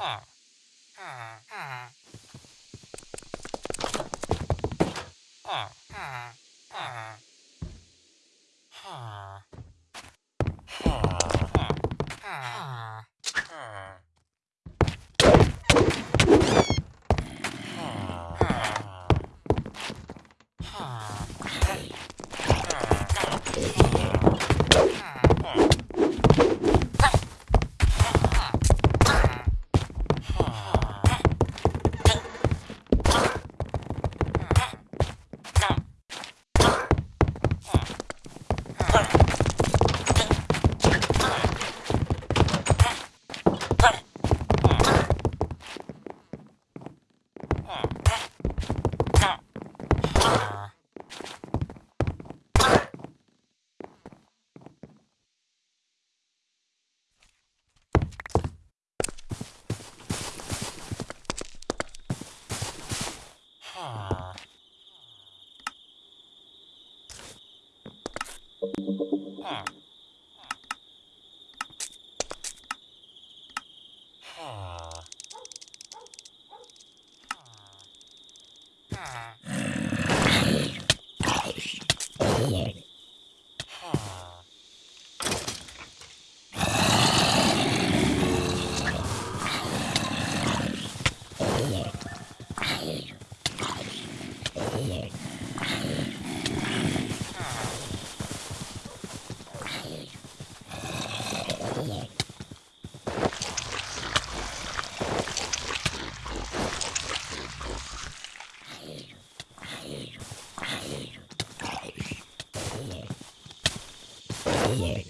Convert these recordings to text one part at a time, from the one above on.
Ah. Ah. Ah. Huh. Yeah. yeah.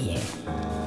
耶。